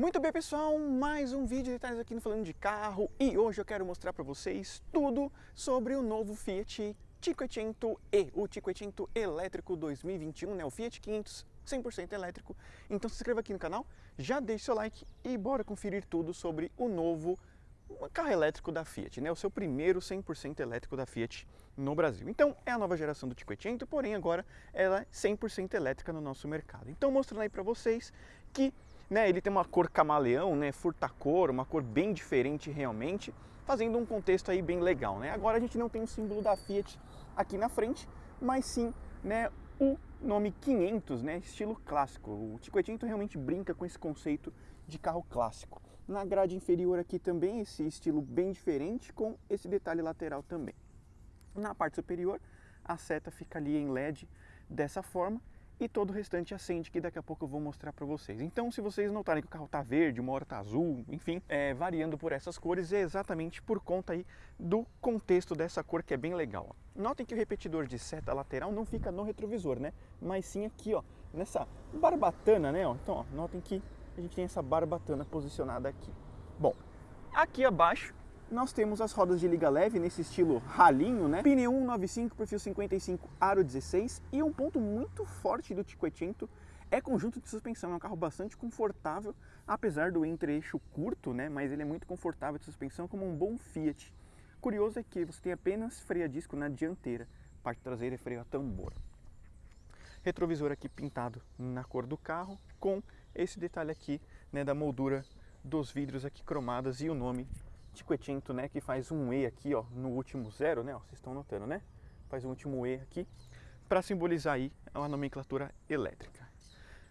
Muito bem pessoal, mais um vídeo de detalhes aqui no Falando de Carro e hoje eu quero mostrar para vocês tudo sobre o novo Fiat 500e, o 500 elétrico 2021, né? o Fiat 500 100% elétrico. Então se inscreva aqui no canal, já deixe seu like e bora conferir tudo sobre o novo carro elétrico da Fiat, né? o seu primeiro 100% elétrico da Fiat no Brasil. Então é a nova geração do 500, porém agora ela é 100% elétrica no nosso mercado. Então mostrando aí para vocês que né, ele tem uma cor camaleão, né, furta-cor, uma cor bem diferente realmente, fazendo um contexto aí bem legal. Né? Agora a gente não tem o símbolo da Fiat aqui na frente, mas sim né, o nome 500, né, estilo clássico. O 500 realmente brinca com esse conceito de carro clássico. Na grade inferior aqui também esse estilo bem diferente com esse detalhe lateral também. Na parte superior a seta fica ali em LED dessa forma e todo o restante acende, que daqui a pouco eu vou mostrar para vocês. Então, se vocês notarem que o carro está verde, uma hora está azul, enfim, é, variando por essas cores, é exatamente por conta aí do contexto dessa cor que é bem legal. Ó. Notem que o repetidor de seta lateral não fica no retrovisor, né? Mas sim aqui, ó, nessa barbatana, né? Ó. Então, ó, notem que a gente tem essa barbatana posicionada aqui. Bom, aqui abaixo nós temos as rodas de liga leve nesse estilo ralinho, né? Pneu 195, perfil 55, aro 16 e um ponto muito forte do Cinquecento é conjunto de suspensão, é um carro bastante confortável, apesar do entre-eixo curto, né? Mas ele é muito confortável de suspensão como um bom Fiat. Curioso é que você tem apenas freio a disco na dianteira, parte traseira é freio a tambor. Retrovisor aqui pintado na cor do carro, com esse detalhe aqui né, da moldura dos vidros aqui cromadas e o nome Cinquecento, né, que faz um E aqui, ó, no último zero, né, vocês estão notando, né? Faz um último E aqui, para simbolizar aí a nomenclatura elétrica.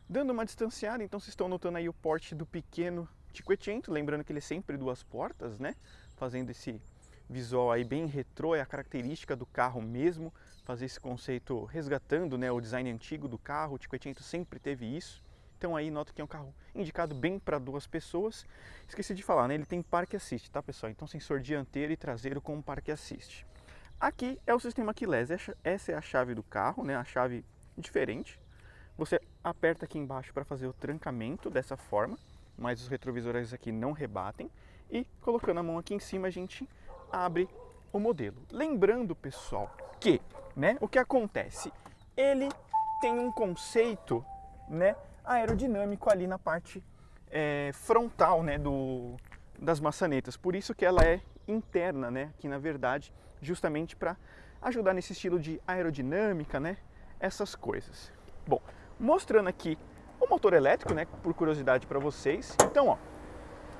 Dando uma distanciada, então vocês estão notando aí o porte do pequeno Cinquecento, lembrando que ele é sempre duas portas, né, fazendo esse visual aí bem retrô, é a característica do carro mesmo, fazer esse conceito resgatando, né, o design antigo do carro, o Cinquecento sempre teve isso. Então aí nota que é um carro indicado bem para duas pessoas. Esqueci de falar, né? Ele tem parque assist, tá pessoal? Então sensor dianteiro e traseiro com parque assist. Aqui é o sistema keyless, essa é a chave do carro, né? A chave diferente. Você aperta aqui embaixo para fazer o trancamento dessa forma, mas os retrovisores aqui não rebatem. E colocando a mão aqui em cima a gente abre o modelo. Lembrando, pessoal, que, né, o que acontece? Ele tem um conceito, né, aerodinâmico ali na parte é, frontal né, do, das maçanetas. Por isso que ela é interna, né, que na verdade, justamente para ajudar nesse estilo de aerodinâmica, né, essas coisas. Bom, mostrando aqui o motor elétrico, né, por curiosidade para vocês. Então, ó,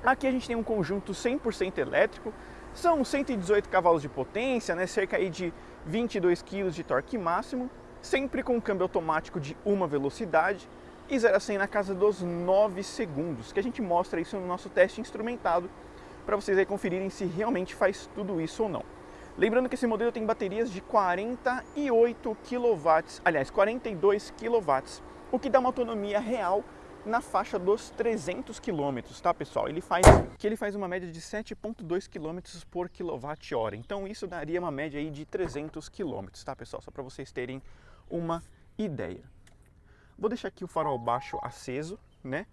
aqui a gente tem um conjunto 100% elétrico, são 118 cavalos de potência, né, cerca aí de 22 kg de torque máximo, sempre com câmbio automático de uma velocidade, e 0 a 100 na casa dos 9 segundos, que a gente mostra isso no nosso teste instrumentado para vocês aí conferirem se realmente faz tudo isso ou não. Lembrando que esse modelo tem baterias de 48 kW, aliás, 42 kW, o que dá uma autonomia real na faixa dos 300 km, tá pessoal? Ele faz, que ele faz uma média de 7.2 km por kWh, então isso daria uma média aí de 300 km, tá pessoal? Só para vocês terem uma ideia. Vou deixar aqui o farol baixo aceso, né?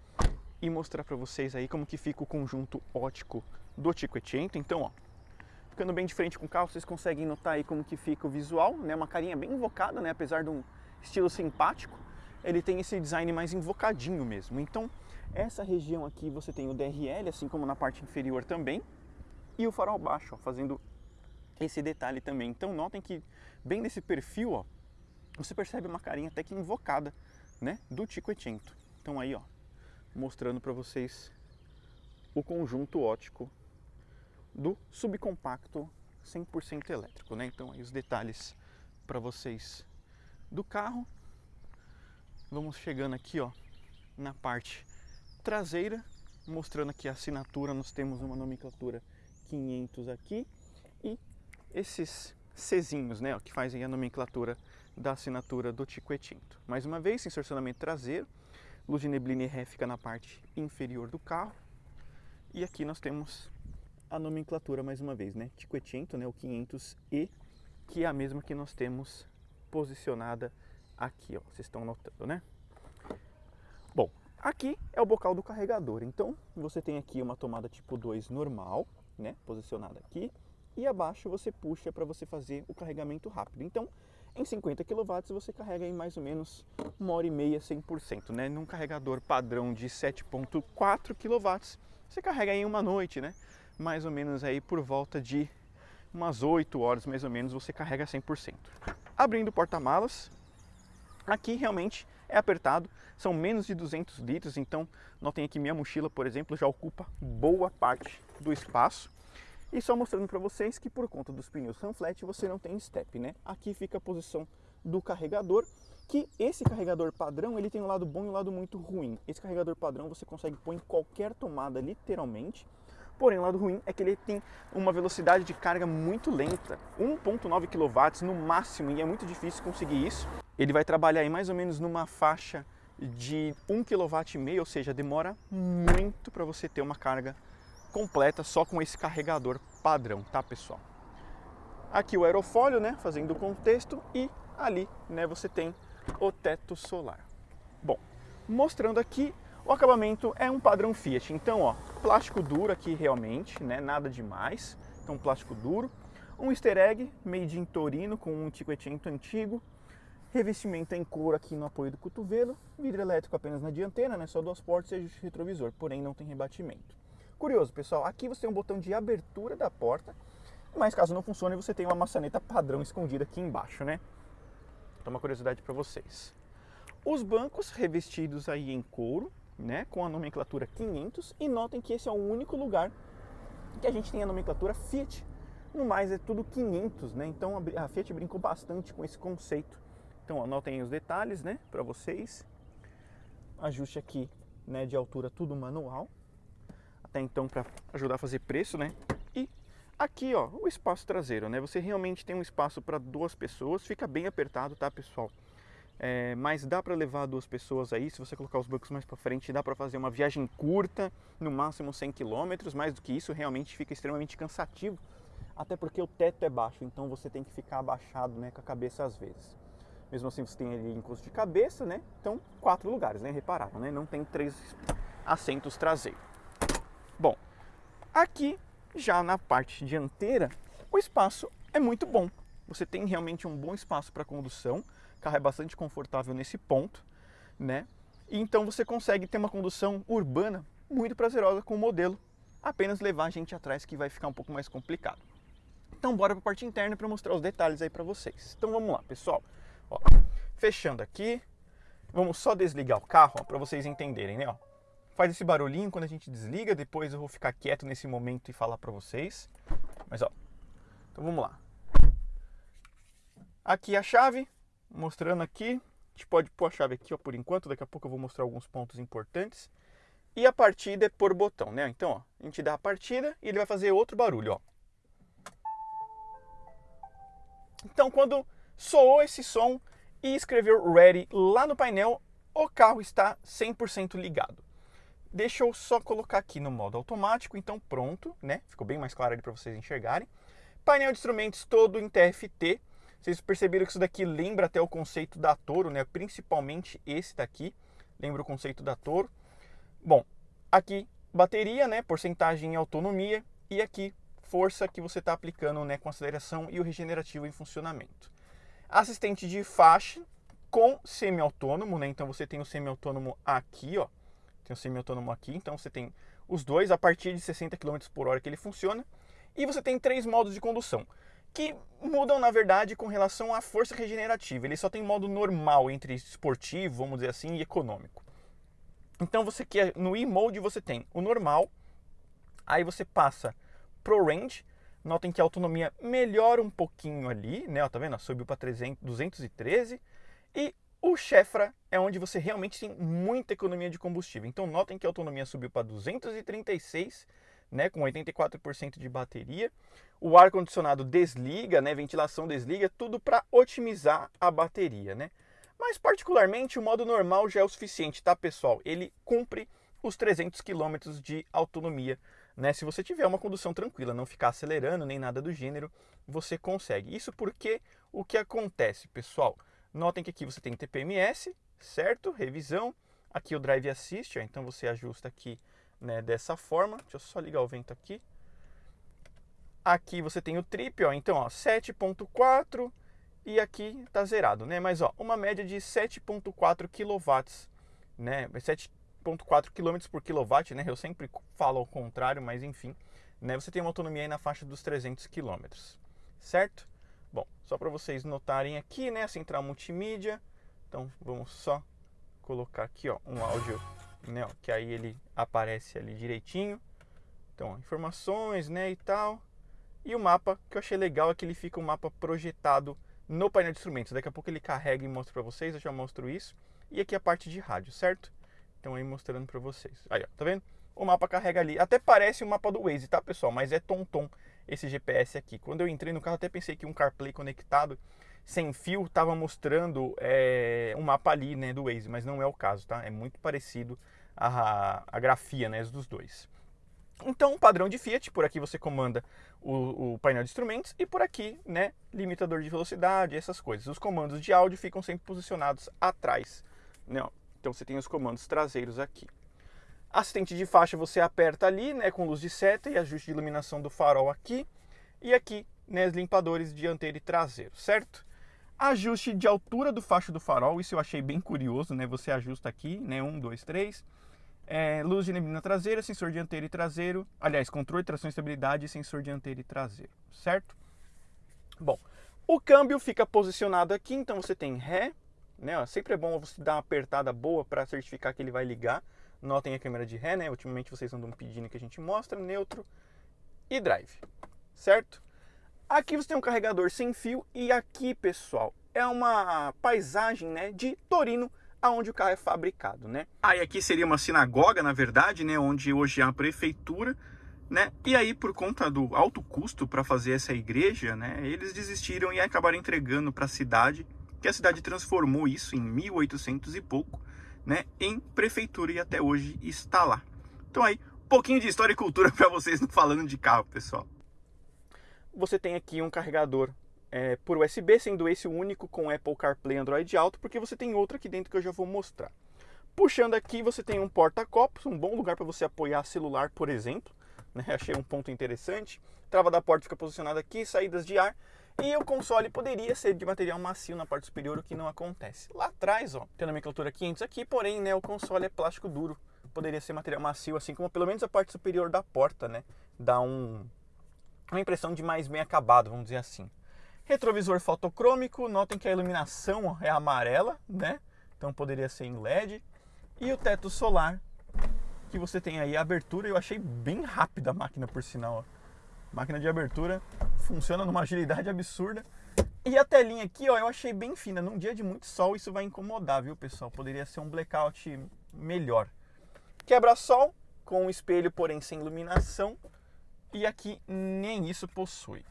E mostrar para vocês aí como que fica o conjunto ótico do Cinquecento. Então, ó, ficando bem de frente com o carro, vocês conseguem notar aí como que fica o visual, né? Uma carinha bem invocada, né? Apesar de um estilo simpático, ele tem esse design mais invocadinho mesmo. Então, essa região aqui você tem o DRL, assim como na parte inferior também, e o farol baixo, ó, fazendo esse detalhe também. Então, notem que bem nesse perfil, ó, você percebe uma carinha até que invocada né, do Cinquecento. Então aí, ó, mostrando para vocês o conjunto ótico do subcompacto 100% elétrico, né? Então aí os detalhes para vocês do carro. Vamos chegando aqui, ó, na parte traseira, mostrando aqui a assinatura, nós temos uma nomenclatura 500 aqui e esses Czinhos, né, ó, que fazem a nomenclatura da assinatura do Cinquecento. Mais uma vez, estacionamento traseiro, luz de neblina e ré fica na parte inferior do carro. E aqui nós temos a nomenclatura mais uma vez, né? Cinquecento, né, o 500E, que é a mesma que nós temos posicionada aqui, ó. Vocês estão notando, né? Bom, Aqui é o bocal do carregador, então você tem aqui uma tomada tipo 2 normal, né, posicionada aqui, e abaixo você puxa para você fazer o carregamento rápido. Então, em 50 kW você carrega em mais ou menos uma hora e meia 100%, né? Num carregador padrão de 7.4 kW, você carrega em uma noite, né? Mais ou menos aí por volta de umas 8 horas mais ou menos você carrega 100%. Abrindo o porta-malas, aqui realmente é apertado, são menos de 200 litros, então notem aqui minha mochila, por exemplo, já ocupa boa parte do espaço. E só mostrando para vocês que por conta dos pneus Sunflat você não tem step, né? Aqui fica a posição do carregador, que esse carregador padrão ele tem um lado bom e um lado muito ruim. Esse carregador padrão você consegue pôr em qualquer tomada, literalmente. Porém, o lado ruim é que ele tem uma velocidade de carga muito lenta, 1.9 kW no máximo, e é muito difícil conseguir isso. Ele vai trabalhar em mais ou menos numa faixa de 1 kW, ou seja, demora muito para você ter uma carga completa só com esse carregador padrão, tá pessoal? Aqui o aerofólio, né, fazendo o contexto e ali, né, você tem o teto solar. Bom, mostrando aqui, o acabamento é um padrão Fiat, então ó, plástico duro aqui realmente, né, nada demais, então plástico duro, um easter egg made in Torino com um Cinquecento antigo, revestimento em couro aqui no apoio do cotovelo, vidro elétrico apenas na dianteira, né, só duas portas e ajuste retrovisor, porém não tem rebatimento. Curioso, pessoal, aqui você tem um botão de abertura da porta, mas caso não funcione, você tem uma maçaneta padrão escondida aqui embaixo, né? Então, uma curiosidade para vocês. Os bancos revestidos aí em couro, né, com a nomenclatura 500, e notem que esse é o único lugar que a gente tem a nomenclatura Fiat. No mais é tudo 500, né? Então a Fiat brincou bastante com esse conceito. Então anotem os detalhes, né, para vocês. Ajuste aqui, né, de altura tudo manual até então para ajudar a fazer preço, né? E aqui, ó, o espaço traseiro, né? Você realmente tem um espaço para duas pessoas, fica bem apertado, tá, pessoal? É, mas dá para levar duas pessoas aí, se você colocar os bancos mais para frente, dá para fazer uma viagem curta, no máximo 100 km, mais do que isso realmente fica extremamente cansativo, até porque o teto é baixo, então você tem que ficar abaixado, né, com a cabeça às vezes. Mesmo assim, você tem ali encosto de cabeça, né? Então, quatro lugares, né? Repararam, né? Não tem três assentos traseiros. Aqui já na parte dianteira, o espaço é muito bom. Você tem realmente um bom espaço para condução, o carro é bastante confortável nesse ponto, né? E então você consegue ter uma condução urbana muito prazerosa com o modelo, apenas levar a gente atrás que vai ficar um pouco mais complicado. Então bora para a parte interna para mostrar os detalhes aí para vocês. Então vamos lá, pessoal. Ó, fechando aqui, vamos só desligar o carro para vocês entenderem, né? Ó, faz esse barulhinho quando a gente desliga, depois eu vou ficar quieto nesse momento e falar para vocês. Mas ó, então vamos lá. Aqui a chave, mostrando aqui. A gente pode pôr a chave aqui ó, por enquanto, daqui a pouco eu vou mostrar alguns pontos importantes. E a partida é por botão, né? Então, ó, a gente dá a partida e ele vai fazer outro barulho, ó. Então, quando soou esse som e escreveu ready lá no painel, o carro está 100% ligado. Deixa eu só colocar aqui no modo automático, então pronto, né? Ficou bem mais claro ali para vocês enxergarem. Painel de instrumentos todo em TFT. Vocês perceberam que isso daqui lembra até o conceito da Toro, né? Principalmente esse daqui, lembra o conceito da Toro. Bom, aqui bateria, né? Porcentagem em autonomia e aqui força que você está aplicando, né? Com aceleração e o regenerativo em funcionamento. Assistente de faixa com semi-autônomo, né? Então você tem o semi-autônomo aqui, ó tem o semi-autônomo aqui, então você tem os dois a partir de 60 km por hora que ele funciona. E você tem três modos de condução, que mudam na verdade com relação à força regenerativa. Ele só tem modo normal entre esportivo, vamos dizer assim, e econômico. Então você quer no e-mode você tem o normal, aí você passa pro range, notem que a autonomia melhora um pouquinho ali, né? Ó, tá vendo? Subiu para 213 e o Chefra é onde você realmente tem muita economia de combustível. Então notem que a autonomia subiu para 236, né, com 84% de bateria. O ar condicionado desliga, né, ventilação desliga, tudo para otimizar a bateria, né? Mas particularmente o modo normal já é o suficiente, tá, pessoal? Ele cumpre os 300 km de autonomia, né? Se você tiver uma condução tranquila, não ficar acelerando nem nada do gênero, você consegue. Isso porque o que acontece, pessoal? Notem que aqui você tem TPMS, certo? Revisão. aqui o Drive Assist, ó, então você ajusta aqui né, dessa forma. Deixa eu só ligar o vento aqui. Aqui você tem o trip, ó, então 7.4 e aqui tá zerado, né? Mas ó, uma média de 7.4 kW, né? 7.4 km por kW, né? Eu sempre falo ao contrário, mas enfim, né? Você tem uma autonomia aí na faixa dos 300 km, certo? Bom, só para vocês notarem aqui, né, central multimídia. Então, vamos só colocar aqui, ó, um áudio, né, ó, que aí ele aparece ali direitinho. Então, informações, né, e tal. E o mapa, que eu achei legal, é que ele fica um mapa projetado no painel de instrumentos. Daqui a pouco ele carrega e mostra para vocês, eu já mostro isso. E aqui a parte de rádio, certo? Então aí mostrando para vocês. Aí, ó, tá vendo? O mapa carrega ali. Até parece o mapa do Waze, tá, pessoal? Mas é tom-tom esse GPS aqui. Quando eu entrei no carro, até pensei que um CarPlay conectado sem fio estava mostrando é, um mapa ali, né, do Waze, mas não é o caso, tá? É muito parecido a, a grafia, né, dos dois. Então, padrão de Fiat, por aqui você comanda o, o, painel de instrumentos e por aqui, né, limitador de velocidade, essas coisas. Os comandos de áudio ficam sempre posicionados atrás, né? Então você tem os comandos traseiros aqui. Assistente de faixa você aperta ali, né, com luz de seta e ajuste de iluminação do farol aqui. E aqui, né, limpadores dianteiro e traseiro, certo? Ajuste de altura do facho do farol, isso eu achei bem curioso, né? Você ajusta aqui, né, um, dois, três. É, luz de neblina traseira, sensor dianteiro e traseiro. Aliás, controle, tração e estabilidade e sensor dianteiro e traseiro, certo? Bom, o câmbio fica posicionado aqui, então você tem ré, né? Ó, sempre é bom você dar uma apertada boa para certificar que ele vai ligar. Notem a câmera de ré, né? Ultimamente vocês andam pedindo que a gente mostra, neutro e drive, certo? Aqui você tem um carregador sem fio e aqui, pessoal, é uma paisagem, né, de Torino, aonde o carro é fabricado, né? Aí aqui seria uma sinagoga, na verdade, né, onde hoje é a prefeitura, né? E aí por conta do alto custo para fazer essa igreja, né, eles desistiram e acabaram entregando para a cidade, que a cidade transformou isso em 1800 e pouco né, em prefeitura e até hoje está lá. Então aí, um pouquinho de história e cultura para vocês falando de carro, pessoal. Você tem aqui um carregador é, por USB, sendo esse o único com Apple CarPlay Android Auto, porque você tem outro aqui dentro que eu já vou mostrar. Puxando aqui, você tem um porta-copos, um bom lugar para você apoiar celular, por exemplo. Né? Achei um ponto interessante. Trava da porta fica posicionada aqui, saídas de ar. E o console poderia ser de material macio na parte superior, o que não acontece. Lá atrás, ó, tem a nomenclatura 500 aqui, porém, né, o console é plástico duro. Poderia ser material macio, assim como pelo menos a parte superior da porta, né? Dá um, uma impressão de mais bem acabado, vamos dizer assim. Retrovisor fotocrômico, notem que a iluminação é amarela, né? Então poderia ser em LED. E o teto solar, que você tem aí a abertura, eu achei bem rápida a máquina por sinal, ó. Máquina de abertura funciona numa agilidade absurda. E a telinha aqui, ó, eu achei bem fina. Num dia de muito sol, isso vai incomodar, viu, pessoal? Poderia ser um blackout melhor. Quebra-sol com um espelho, porém sem iluminação. E aqui nem isso possui.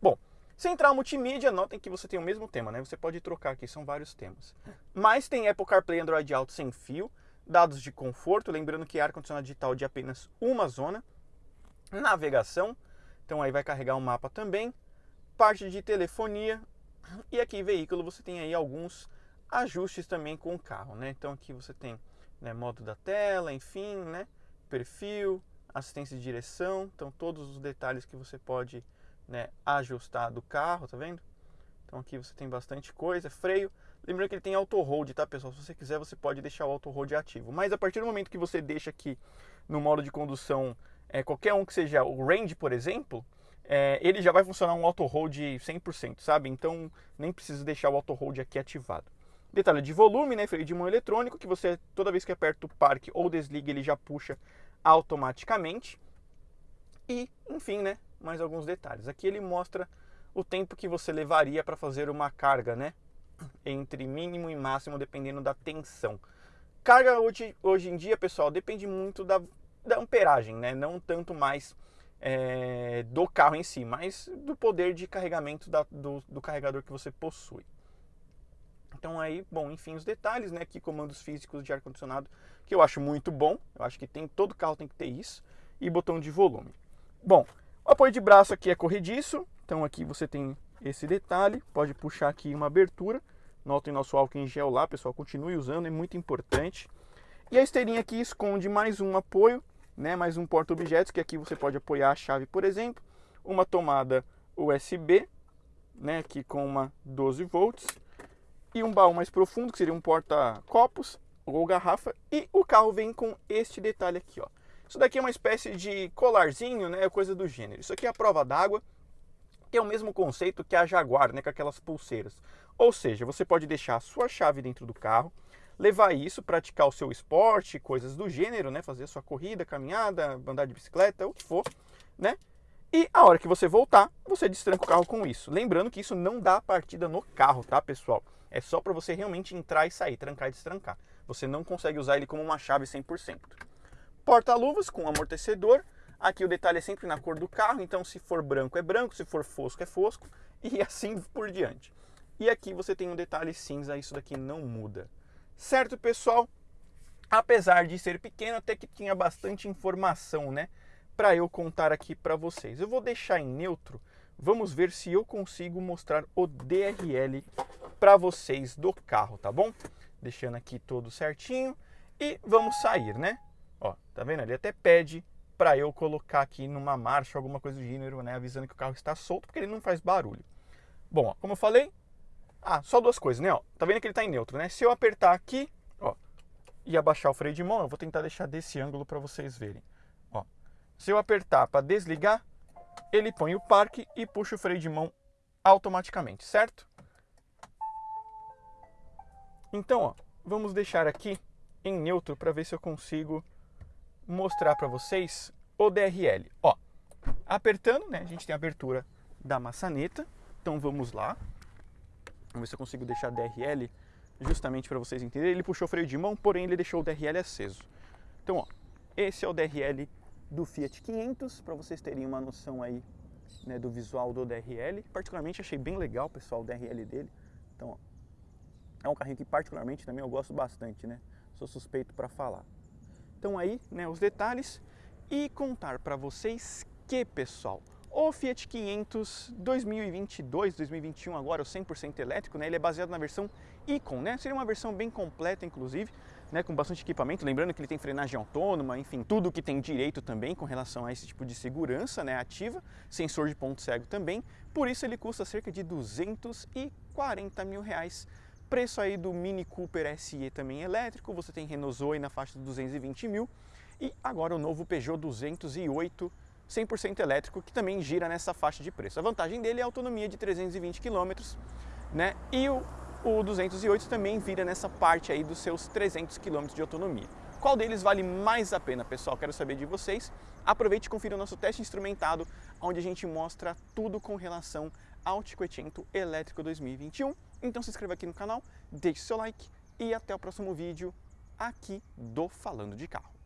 Bom, central multimídia, notem que você tem o mesmo tema, né? Você pode trocar aqui, são vários temas. Mas tem Apple CarPlay Android Auto sem fio, dados de conforto, lembrando que ar-condicionado digital de apenas uma zona, navegação, então aí vai carregar o um mapa também, parte de telefonia e aqui veículo você tem aí alguns ajustes também com o carro, né? Então aqui você tem né, modo da tela, enfim, né? Perfil, assistência de direção, então todos os detalhes que você pode né, ajustar do carro, tá vendo? Então aqui você tem bastante coisa, freio. Lembrando que ele tem auto hold, tá pessoal? Se você quiser, você pode deixar o auto hold ativo. Mas a partir do momento que você deixa aqui no modo de condução é, qualquer um que seja o range, por exemplo, é, ele já vai funcionar um auto hold 100%, sabe? Então nem precisa deixar o auto hold aqui ativado. Detalhe de volume, né? Freio de mão eletrônico, que você toda vez que aperta o parque ou desliga, ele já puxa automaticamente. E, enfim, né? Mais alguns detalhes. Aqui ele mostra o tempo que você levaria para fazer uma carga, né? Entre mínimo e máximo, dependendo da tensão. Carga hoje, hoje em dia, pessoal, depende muito da da amperagem, né? não tanto mais é, do carro em si, mas do poder de carregamento da, do, do, carregador que você possui. Então aí, bom, enfim, os detalhes, né? Aqui comandos físicos de ar-condicionado, que eu acho muito bom. Eu acho que tem todo carro tem que ter isso. E botão de volume. Bom, o apoio de braço aqui é corrediço. Então aqui você tem esse detalhe. Pode puxar aqui uma abertura. Notem nosso álcool em gel lá, pessoal, continue usando, é muito importante. E a esteirinha aqui esconde mais um apoio, né, mais um porta-objetos, que aqui você pode apoiar a chave, por exemplo, uma tomada USB, né, aqui com uma 12 volts, e um baú mais profundo, que seria um porta-copos ou garrafa, e o carro vem com este detalhe aqui, ó. Isso daqui é uma espécie de colarzinho, né, coisa do gênero. Isso aqui é a prova d'água, que é o mesmo conceito que a Jaguar, né, com aquelas pulseiras. Ou seja, você pode deixar a sua chave dentro do carro, levar isso, praticar o seu esporte, coisas do gênero, né, fazer sua corrida, caminhada, andar de bicicleta, o que for, né? E a hora que você voltar, você destranca o carro com isso. Lembrando que isso não dá partida no carro, tá, pessoal? É só para você realmente entrar e sair, trancar e destrancar. Você não consegue usar ele como uma chave 100%. Porta-luvas com amortecedor. Aqui o detalhe é sempre na cor do carro, então se for branco é branco, se for fosco é fosco e assim por diante. E aqui você tem um detalhe cinza, isso daqui não muda. Certo, pessoal? Apesar de ser pequeno, até que tinha bastante informação, né? Para eu contar aqui para vocês. Eu vou deixar em neutro, vamos ver se eu consigo mostrar o DRL para vocês do carro, tá bom? Deixando aqui todo certinho e vamos sair, né? Ó, tá vendo? Ele até pede para eu colocar aqui numa marcha, alguma coisa do gênero, né? Avisando que o carro está solto, porque ele não faz barulho. Bom, ó, como eu falei, ah, só duas coisas, né? Ó, tá vendo que ele está em neutro, né? Se eu apertar aqui, ó, e abaixar o freio de mão, eu vou tentar deixar desse ângulo para vocês verem. Ó, se eu apertar para desligar, ele põe o parque e puxa o freio de mão automaticamente, certo? Então, ó, vamos deixar aqui em neutro para ver se eu consigo mostrar para vocês o DRL. Ó, apertando, né, a gente tem a abertura da maçaneta. Então vamos lá. Vamos ver se eu consigo deixar DRL justamente para vocês entenderem. Ele puxou o freio de mão, porém ele deixou o DRL aceso. Então, ó, esse é o DRL do Fiat 500, para vocês terem uma noção aí né, do visual do DRL. Particularmente achei bem legal, pessoal, o DRL dele. Então, ó, é um carrinho que particularmente também eu gosto bastante, né? Sou suspeito para falar. Então aí, né, os detalhes e contar para vocês que, pessoal, o Fiat 500 2022, 2021 agora, o 100% elétrico, né, ele é baseado na versão Icon, né? Seria uma versão bem completa, inclusive, né, com bastante equipamento, lembrando que ele tem frenagem autônoma, enfim, tudo que tem direito também com relação a esse tipo de segurança, né, ativa, sensor de ponto cego também, por isso ele custa cerca de 240 mil reais preço aí do Mini Cooper SE também elétrico, você tem Renault Zoe na faixa de 220 mil e agora o novo Peugeot 208 100% elétrico que também gira nessa faixa de preço. A vantagem dele é a autonomia de 320 km, né? E o, o 208 também vira nessa parte aí dos seus 300 km de autonomia. Qual deles vale mais a pena, pessoal? Quero saber de vocês. Aproveite e confira o nosso teste instrumentado, onde a gente mostra tudo com relação ao Cinquecento Elétrico 2021 então se inscreva aqui no canal, deixe seu like e até o próximo vídeo aqui do Falando de Carro.